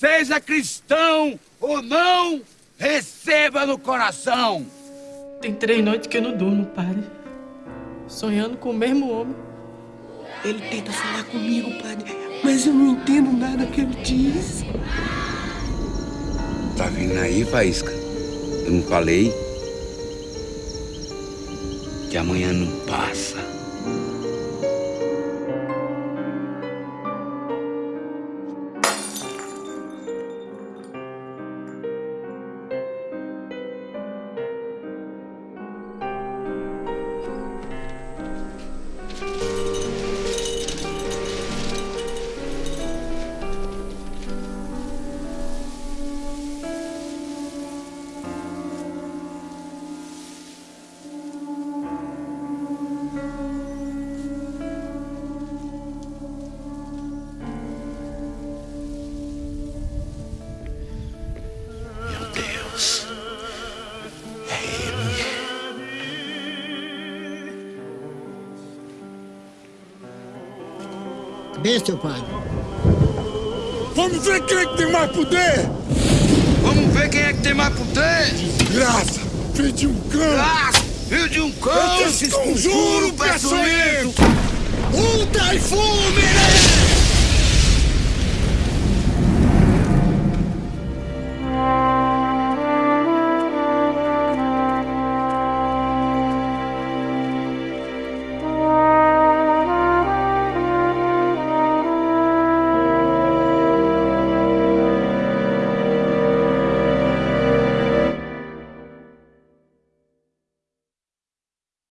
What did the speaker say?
seja cristão ou não, receba no coração. Tem três noites que eu não durmo, padre. Sonhando com o mesmo homem. Ele tenta falar comigo, padre, mas eu não entendo nada que ele diz. Tá vindo aí, Faísca? Eu não falei? Que amanhã não passa. Bem, seu padre. Vamos ver quem é que tem mais poder! Vamos ver quem é que tem mais poder. Graça! Filho de um cão! Ah, filho de um cão, Esse esse conjuro conjuro peçonhento. Um taifúmere!